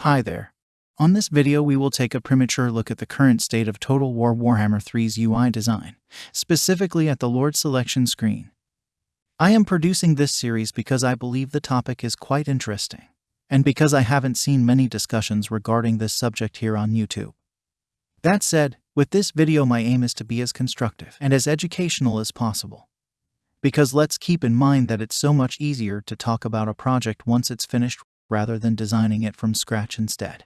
Hi there. On this video we will take a premature look at the current state of Total War Warhammer 3's UI design, specifically at the Lord selection screen. I am producing this series because I believe the topic is quite interesting, and because I haven't seen many discussions regarding this subject here on YouTube. That said, with this video my aim is to be as constructive and as educational as possible. Because let's keep in mind that it's so much easier to talk about a project once it's finished rather than designing it from scratch instead.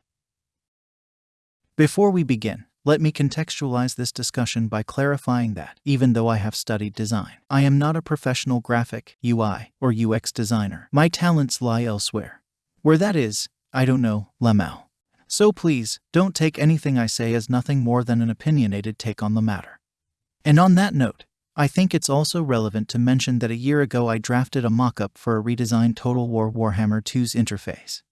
Before we begin, let me contextualize this discussion by clarifying that, even though I have studied design, I am not a professional graphic, UI, or UX designer. My talents lie elsewhere. Where that is, I don't know, Lamau. So please, don't take anything I say as nothing more than an opinionated take on the matter. And on that note, I think it's also relevant to mention that a year ago I drafted a mock-up for a redesigned Total War Warhammer 2's interface.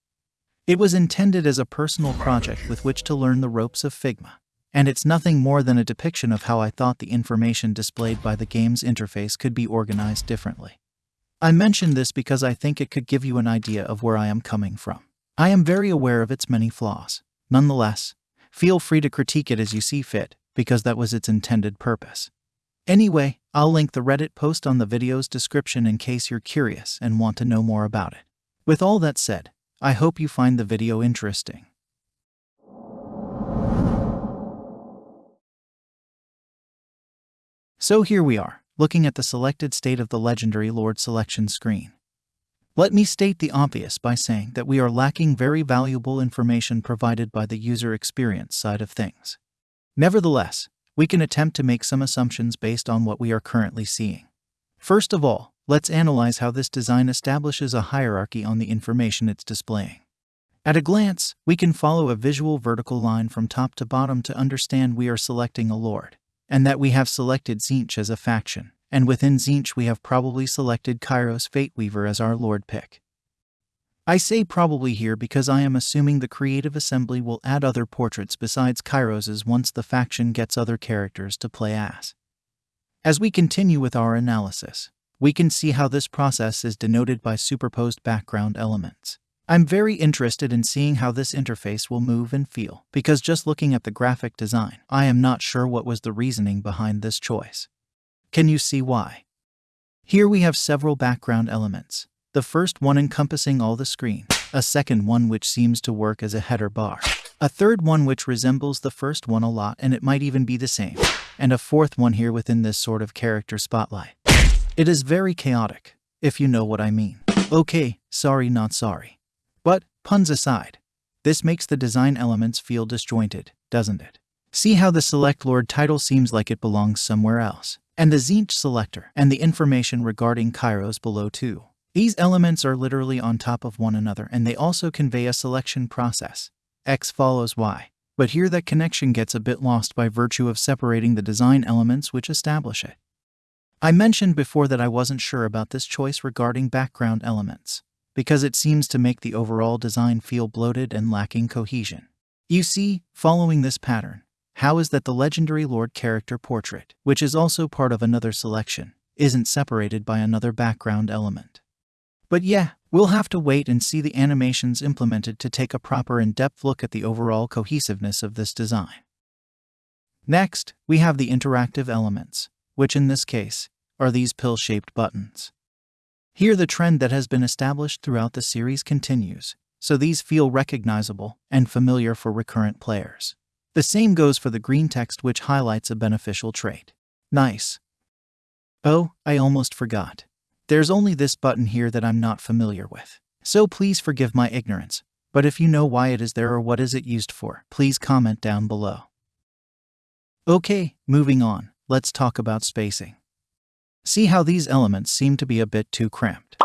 It was intended as a personal project with which to learn the ropes of Figma, and it's nothing more than a depiction of how I thought the information displayed by the game's interface could be organized differently. I mention this because I think it could give you an idea of where I am coming from. I am very aware of its many flaws. Nonetheless, feel free to critique it as you see fit, because that was its intended purpose. Anyway, I'll link the Reddit post on the video's description in case you're curious and want to know more about it. With all that said, I hope you find the video interesting. So here we are, looking at the selected state of the legendary Lord selection screen. Let me state the obvious by saying that we are lacking very valuable information provided by the user experience side of things. Nevertheless, we can attempt to make some assumptions based on what we are currently seeing. First of all, let's analyze how this design establishes a hierarchy on the information it's displaying. At a glance, we can follow a visual vertical line from top to bottom to understand we are selecting a lord, and that we have selected Tzeentch as a faction, and within Tzeentch we have probably selected Kairos Fateweaver as our lord pick. I say probably here because I am assuming the Creative Assembly will add other portraits besides Kairos's once the faction gets other characters to play as. As we continue with our analysis, we can see how this process is denoted by superposed background elements. I'm very interested in seeing how this interface will move and feel, because just looking at the graphic design, I am not sure what was the reasoning behind this choice. Can you see why? Here we have several background elements, the first one encompassing all the screen, a second one which seems to work as a header bar, a third one which resembles the first one a lot and it might even be the same, and a fourth one here within this sort of character spotlight. It is very chaotic, if you know what I mean. Okay, sorry not sorry. But, puns aside, this makes the design elements feel disjointed, doesn't it? See how the Select Lord title seems like it belongs somewhere else, and the Tzeentch selector and the information regarding Kairos below too. These elements are literally on top of one another and they also convey a selection process. X follows Y. But here that connection gets a bit lost by virtue of separating the design elements which establish it. I mentioned before that I wasn't sure about this choice regarding background elements, because it seems to make the overall design feel bloated and lacking cohesion. You see, following this pattern, how is that the legendary Lord character portrait, which is also part of another selection, isn't separated by another background element? But yeah, we'll have to wait and see the animations implemented to take a proper in-depth look at the overall cohesiveness of this design. Next, we have the interactive elements, which in this case are these pill-shaped buttons. Here the trend that has been established throughout the series continues, so these feel recognizable and familiar for recurrent players. The same goes for the green text which highlights a beneficial trait. Nice. Oh, I almost forgot. There's only this button here that I'm not familiar with. So please forgive my ignorance, but if you know why it is there or what is it used for, please comment down below. Okay, moving on, let's talk about spacing. See how these elements seem to be a bit too cramped.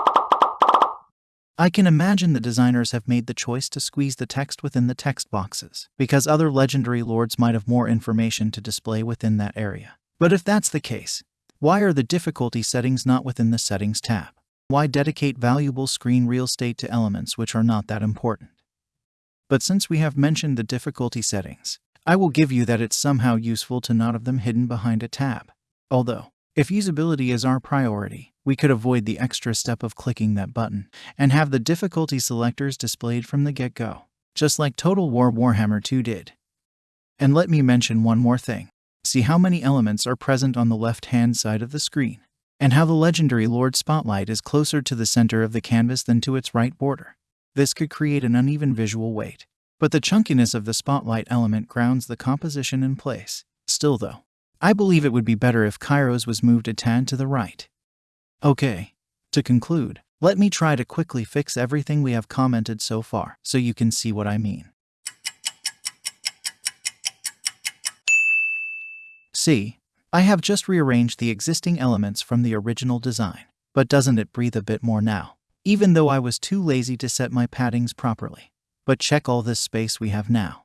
I can imagine the designers have made the choice to squeeze the text within the text boxes, because other legendary lords might have more information to display within that area. But if that's the case, why are the difficulty settings not within the Settings tab? Why dedicate valuable screen real estate to elements which are not that important? But since we have mentioned the difficulty settings, I will give you that it's somehow useful to not have them hidden behind a tab. Although, if usability is our priority, we could avoid the extra step of clicking that button and have the difficulty selectors displayed from the get-go. just like Total War Warhammer 2 did. And let me mention one more thing. See how many elements are present on the left hand side of the screen, and how the legendary Lord Spotlight is closer to the center of the canvas than to its right border. This could create an uneven visual weight, but the chunkiness of the spotlight element grounds the composition in place. Still, though, I believe it would be better if Kairos was moved a tad to the right. Okay, to conclude, let me try to quickly fix everything we have commented so far so you can see what I mean. See, I have just rearranged the existing elements from the original design, but doesn't it breathe a bit more now? Even though I was too lazy to set my paddings properly. But check all this space we have now.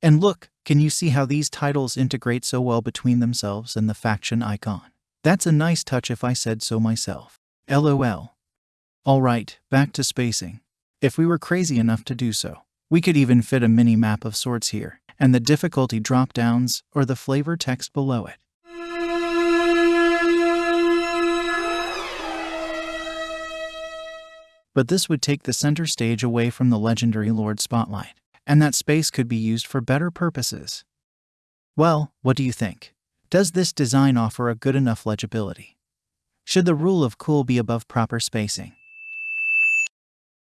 And look, can you see how these titles integrate so well between themselves and the faction icon? That's a nice touch if I said so myself. LOL. Alright, back to spacing. If we were crazy enough to do so, we could even fit a mini map of sorts here, and the difficulty drop downs or the flavor text below it. But this would take the center stage away from the legendary Lord Spotlight, and that space could be used for better purposes. Well, what do you think? Does this design offer a good enough legibility? Should the rule of cool be above proper spacing?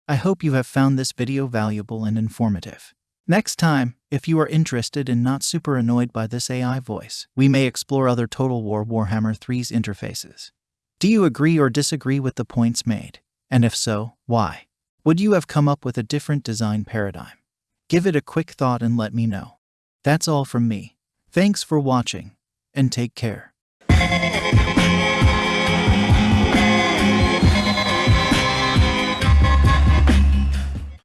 I hope you have found this video valuable and informative. Next time, if you are interested and not super annoyed by this AI voice, we may explore other Total War Warhammer 3's interfaces. Do you agree or disagree with the points made? And if so, why? Would you have come up with a different design paradigm? Give it a quick thought and let me know. That's all from me. Thanks for watching, and take care.